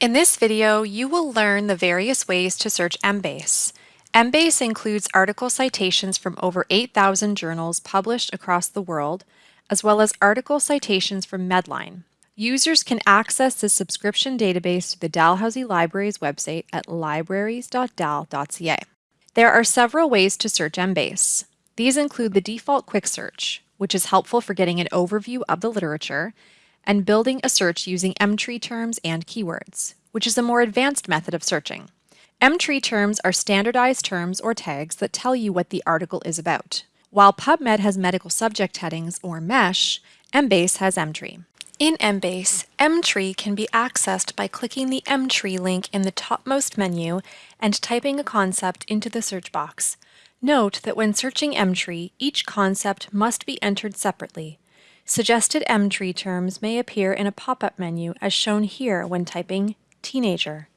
In this video, you will learn the various ways to search Embase. Embase includes article citations from over 8,000 journals published across the world, as well as article citations from Medline. Users can access the subscription database through the Dalhousie Libraries website at libraries.dal.ca. There are several ways to search Embase. These include the default quick search, which is helpful for getting an overview of the literature, and building a search using Emtree terms and keywords, which is a more advanced method of searching. Emtree terms are standardized terms or tags that tell you what the article is about. While PubMed has medical subject headings, or MESH, Embase has Emtree. In Embase, Emtree can be accessed by clicking the Emtree link in the topmost menu and typing a concept into the search box. Note that when searching Emtree, each concept must be entered separately. Suggested Emtree terms may appear in a pop-up menu as shown here when typing teenager.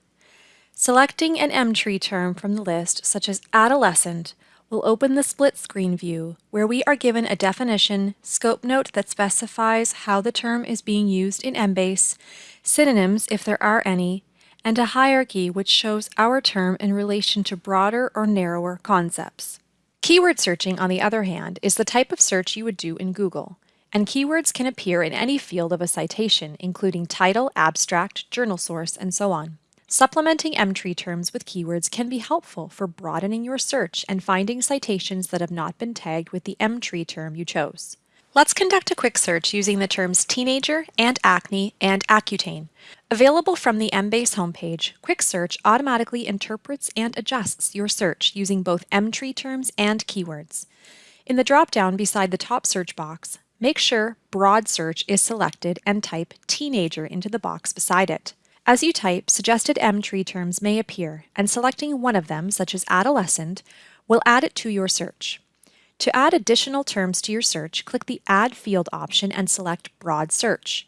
Selecting an Emtree term from the list, such as adolescent, will open the split screen view where we are given a definition, scope note that specifies how the term is being used in Embase, synonyms if there are any, and a hierarchy which shows our term in relation to broader or narrower concepts. Keyword searching, on the other hand, is the type of search you would do in Google, and keywords can appear in any field of a citation, including title, abstract, journal source, and so on. Supplementing Emtree terms with keywords can be helpful for broadening your search and finding citations that have not been tagged with the Emtree term you chose. Let's conduct a quick search using the terms teenager and acne and Accutane. Available from the Embase homepage, Quick Search automatically interprets and adjusts your search using both Emtree terms and keywords. In the drop-down beside the top search box, make sure Broad Search is selected and type Teenager into the box beside it. As you type, suggested Emtree terms may appear, and selecting one of them, such as adolescent, will add it to your search. To add additional terms to your search, click the Add Field option and select Broad Search.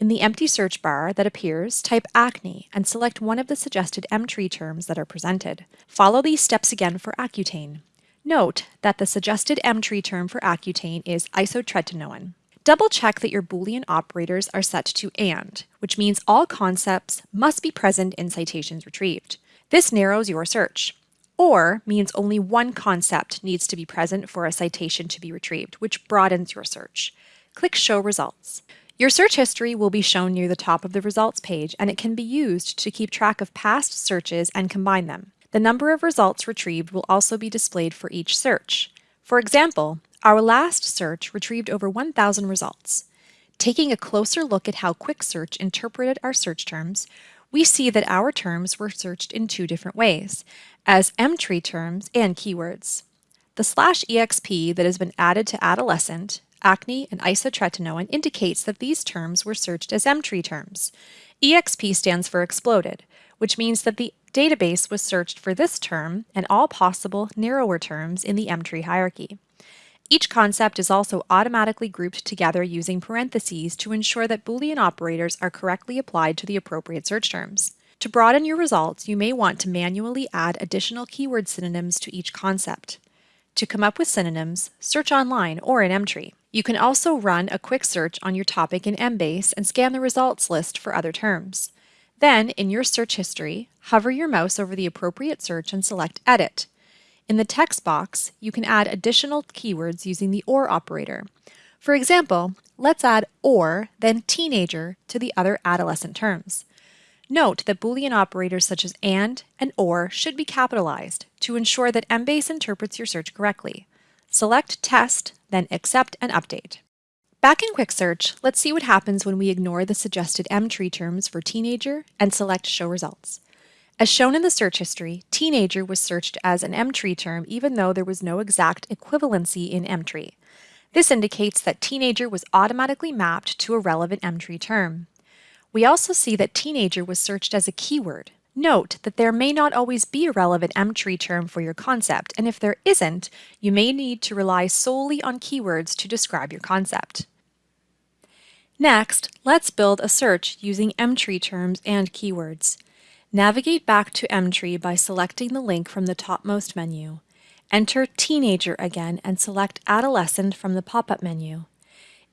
In the empty search bar that appears, type acne and select one of the suggested Emtree terms that are presented. Follow these steps again for Accutane. Note that the suggested Emtree term for Accutane is isotretinoin. Double check that your Boolean operators are set to AND, which means all concepts must be present in citations retrieved. This narrows your search. OR means only one concept needs to be present for a citation to be retrieved, which broadens your search. Click Show Results. Your search history will be shown near the top of the results page, and it can be used to keep track of past searches and combine them. The number of results retrieved will also be displayed for each search. For example, our last search retrieved over 1,000 results. Taking a closer look at how Quick Search interpreted our search terms, we see that our terms were searched in two different ways, as Emtree terms and keywords. The slash exp that has been added to adolescent, acne, and isotretinoin indicates that these terms were searched as Emtree terms. exp stands for exploded, which means that the database was searched for this term and all possible narrower terms in the Emtree hierarchy. Each concept is also automatically grouped together using parentheses to ensure that Boolean operators are correctly applied to the appropriate search terms. To broaden your results, you may want to manually add additional keyword synonyms to each concept. To come up with synonyms, search online or in Emtree. You can also run a quick search on your topic in Embase and scan the results list for other terms. Then, in your search history, hover your mouse over the appropriate search and select Edit. In the text box, you can add additional keywords using the OR operator. For example, let's add OR, then teenager, to the other adolescent terms. Note that Boolean operators such as AND and OR should be capitalized to ensure that Embase interprets your search correctly. Select Test, then Accept and Update. Back in Quick Search, let's see what happens when we ignore the suggested Emtree terms for teenager and select Show Results. As shown in the search history, teenager was searched as an Emtree term even though there was no exact equivalency in Emtree. This indicates that teenager was automatically mapped to a relevant Emtree term. We also see that teenager was searched as a keyword. Note that there may not always be a relevant Emtree term for your concept, and if there isn't, you may need to rely solely on keywords to describe your concept. Next, let's build a search using Emtree terms and keywords. Navigate back to Emtree by selecting the link from the topmost menu. Enter Teenager again and select Adolescent from the pop-up menu.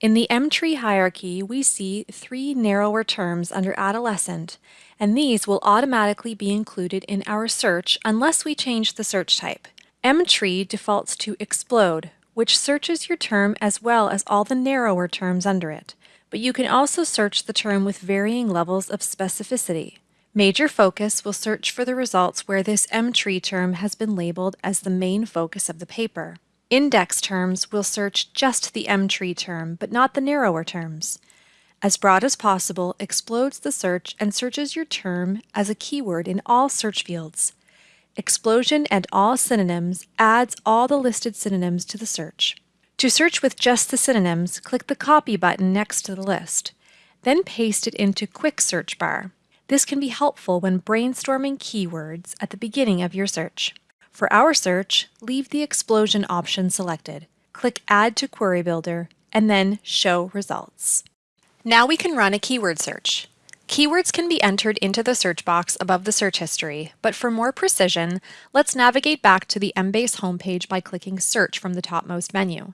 In the Emtree hierarchy, we see three narrower terms under adolescent, and these will automatically be included in our search unless we change the search type. Emtree defaults to explode, which searches your term as well as all the narrower terms under it, but you can also search the term with varying levels of specificity. Major Focus will search for the results where this Emtree term has been labeled as the main focus of the paper. Index terms will search just the Emtree term, but not the narrower terms. As broad as possible explodes the search and searches your term as a keyword in all search fields. Explosion and all synonyms adds all the listed synonyms to the search. To search with just the synonyms, click the Copy button next to the list. Then paste it into Quick Search Bar. This can be helpful when brainstorming keywords at the beginning of your search. For our search, leave the explosion option selected. Click Add to Query Builder and then Show Results. Now we can run a keyword search. Keywords can be entered into the search box above the search history, but for more precision, let's navigate back to the Embase homepage by clicking Search from the topmost menu.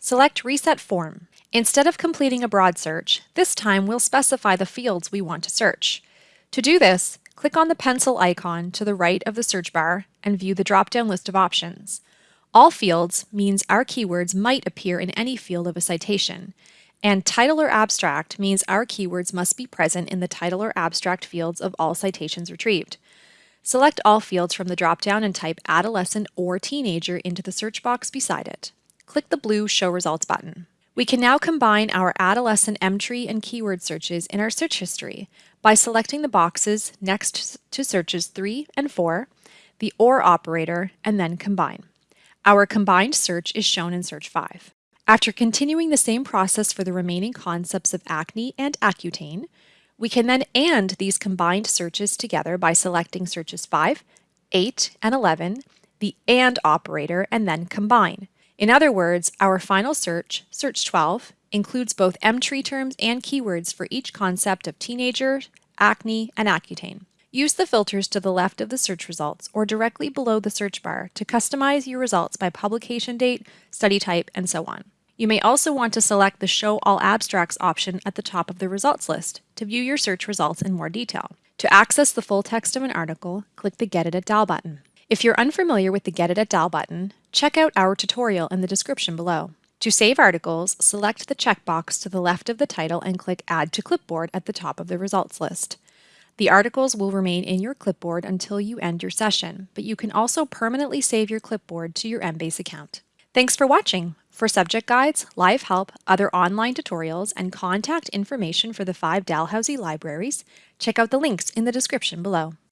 Select Reset Form. Instead of completing a broad search, this time we'll specify the fields we want to search. To do this, click on the pencil icon to the right of the search bar and view the drop-down list of options. All fields means our keywords might appear in any field of a citation, and title or abstract means our keywords must be present in the title or abstract fields of all citations retrieved. Select all fields from the drop-down and type adolescent or teenager into the search box beside it. Click the blue Show Results button. We can now combine our adolescent Emtree and keyword searches in our search history by selecting the boxes next to searches 3 and 4, the OR operator, and then combine. Our combined search is shown in search 5. After continuing the same process for the remaining concepts of acne and Accutane, we can then AND these combined searches together by selecting searches 5, 8, and 11, the AND operator, and then combine. In other words, our final search, Search 12, includes both Emtree terms and keywords for each concept of teenager, acne, and Accutane. Use the filters to the left of the search results or directly below the search bar to customize your results by publication date, study type, and so on. You may also want to select the Show All Abstracts option at the top of the results list to view your search results in more detail. To access the full text of an article, click the Get It at Dal button. If you're unfamiliar with the Get It at Dal button, check out our tutorial in the description below. To save articles, select the checkbox to the left of the title and click Add to Clipboard at the top of the results list. The articles will remain in your clipboard until you end your session, but you can also permanently save your clipboard to your Embase account. Thanks for watching! For subject guides, live help, other online tutorials, and contact information for the five Dalhousie libraries, check out the links in the description below.